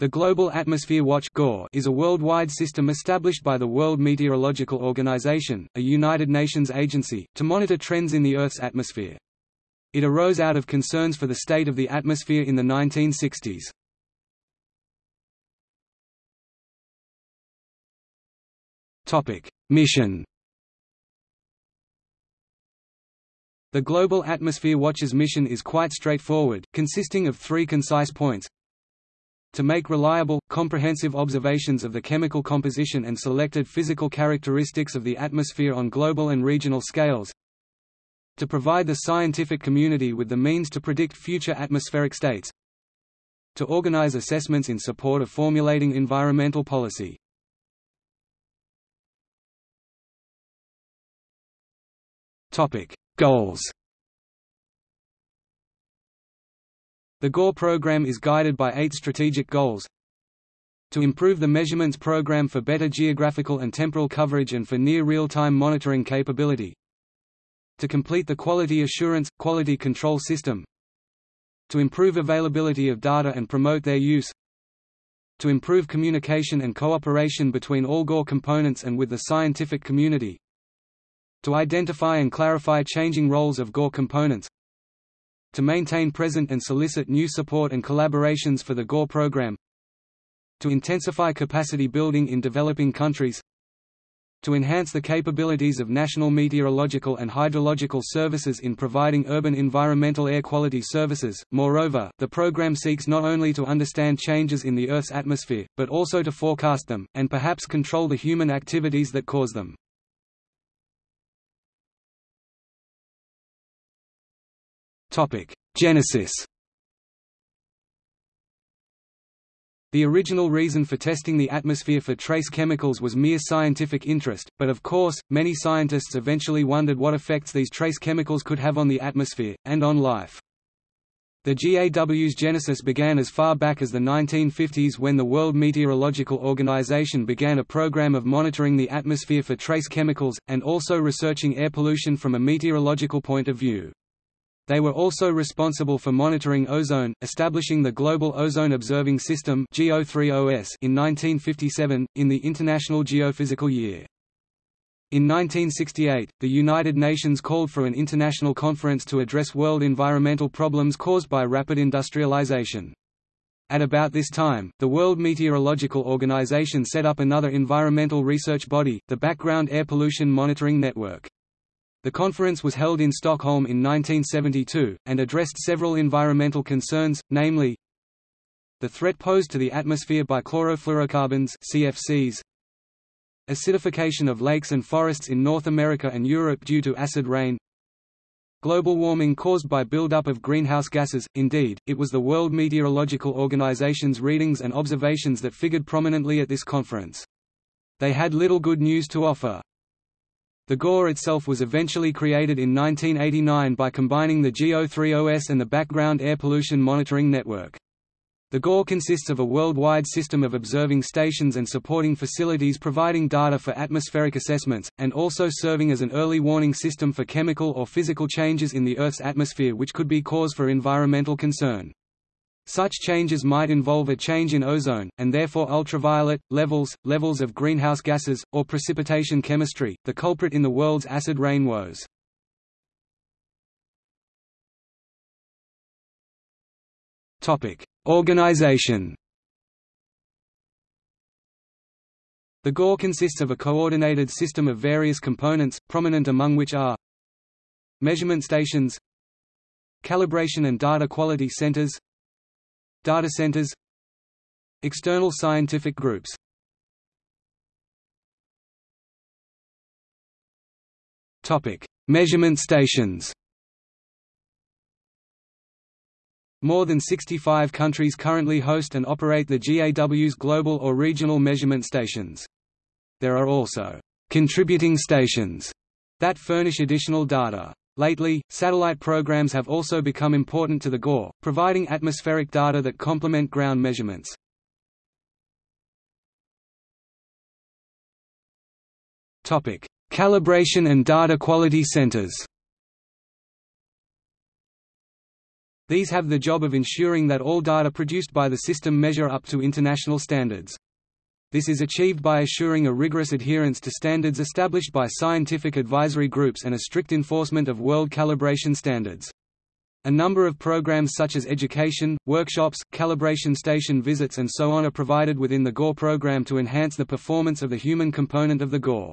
The Global Atmosphere Watch is a worldwide system established by the World Meteorological Organization, a United Nations agency, to monitor trends in the Earth's atmosphere. It arose out of concerns for the state of the atmosphere in the 1960s. Mission The Global Atmosphere Watch's mission is quite straightforward, consisting of three concise points to make reliable, comprehensive observations of the chemical composition and selected physical characteristics of the atmosphere on global and regional scales, to provide the scientific community with the means to predict future atmospheric states, to organize assessments in support of formulating environmental policy. Goals The GAW program is guided by eight strategic goals. To improve the measurements program for better geographical and temporal coverage and for near real-time monitoring capability. To complete the quality assurance, quality control system. To improve availability of data and promote their use. To improve communication and cooperation between all GAW components and with the scientific community. To identify and clarify changing roles of GAW components to maintain present and solicit new support and collaborations for the GAW program to intensify capacity building in developing countries to enhance the capabilities of national meteorological and hydrological services in providing urban environmental air quality services. Moreover, the program seeks not only to understand changes in the Earth's atmosphere, but also to forecast them, and perhaps control the human activities that cause them. Topic: Genesis. The original reason for testing the atmosphere for trace chemicals was mere scientific interest, but of course, many scientists eventually wondered what effects these trace chemicals could have on the atmosphere, and on life. The GAW's genesis began as far back as the 1950s when the World Meteorological Organization began a program of monitoring the atmosphere for trace chemicals, and also researching air pollution from a meteorological point of view. They were also responsible for monitoring ozone, establishing the Global Ozone Observing System in 1957, in the International Geophysical Year. In 1968, the United Nations called for an international conference to address world environmental problems caused by rapid industrialization. At about this time, the World Meteorological Organization set up another environmental research body, the Background Air Pollution Monitoring Network. The conference was held in Stockholm in 1972, and addressed several environmental concerns, namely the threat posed to the atmosphere by chlorofluorocarbons CFCs, acidification of lakes and forests in North America and Europe due to acid rain, global warming caused by buildup of greenhouse gases. Indeed, it was the World Meteorological Organization's readings and observations that figured prominently at this conference. They had little good news to offer. The GAW itself was eventually created in 1989 by combining the GO3OS and the Background Air Pollution Monitoring Network. The GAW consists of a worldwide system of observing stations and supporting facilities providing data for atmospheric assessments, and also serving as an early warning system for chemical or physical changes in the Earth's atmosphere which could be cause for environmental concern. Such changes might involve a change in ozone, and therefore ultraviolet, levels, levels of greenhouse gases, or precipitation chemistry, the culprit in the world's acid rain woes. Organization The GAW consists of a coordinated system of various components, prominent among which are Measurement stations Calibration and data quality centers Data centers External scientific groups Measurement stations More than 65 countries currently host and operate the GAW's global or regional measurement stations. There are also «contributing stations» that furnish additional data. Lately, satellite programs have also become important to the GAW, providing atmospheric data that complement ground measurements. Topic: Calibration and data quality centers These have the job of ensuring that all data produced by the system measure up to international standards. This is achieved by assuring a rigorous adherence to standards established by scientific advisory groups and a strict enforcement of world calibration standards. A number of programs such as education, workshops, calibration station visits and so on are provided within the GAW program to enhance the performance of the human component of the GAW.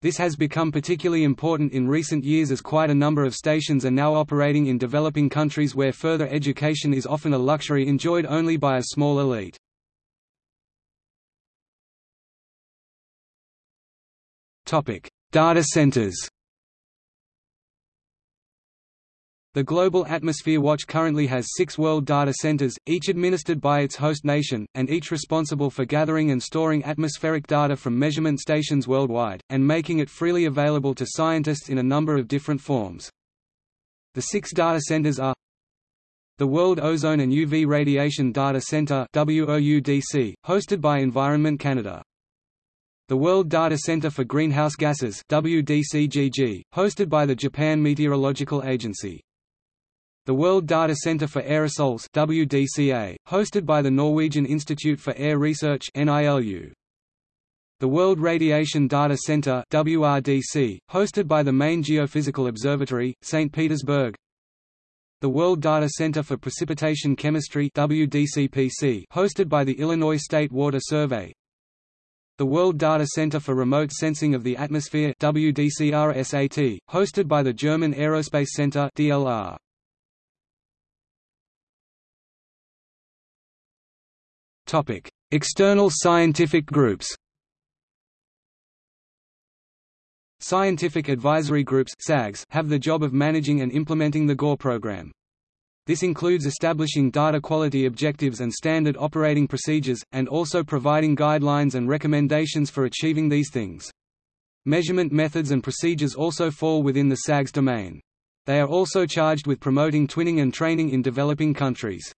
This has become particularly important in recent years as quite a number of stations are now operating in developing countries where further education is often a luxury enjoyed only by a small elite. Data centers The Global Atmosphere Watch currently has six world data centers, each administered by its host nation, and each responsible for gathering and storing atmospheric data from measurement stations worldwide, and making it freely available to scientists in a number of different forms. The six data centers are the World Ozone and UV Radiation Data Center hosted by Environment Canada. The World Data Center for Greenhouse Gases WDCGG, hosted by the Japan Meteorological Agency. The World Data Center for Aerosols WDCA, hosted by the Norwegian Institute for Air Research NILU. The World Radiation Data Center WRDC, hosted by the Main Geophysical Observatory, St. Petersburg. The World Data Center for Precipitation Chemistry WDCPC, hosted by the Illinois State Water Survey. The World Data Center for Remote Sensing of the Atmosphere WDCRSAT, hosted by the German Aerospace Center DLR. Topic: External scientific groups Scientific advisory groups (SAGs) have the job of managing and implementing the GAW program. This includes establishing data quality objectives and standard operating procedures, and also providing guidelines and recommendations for achieving these things. Measurement methods and procedures also fall within the SAG's domain. They are also charged with promoting twinning and training in developing countries.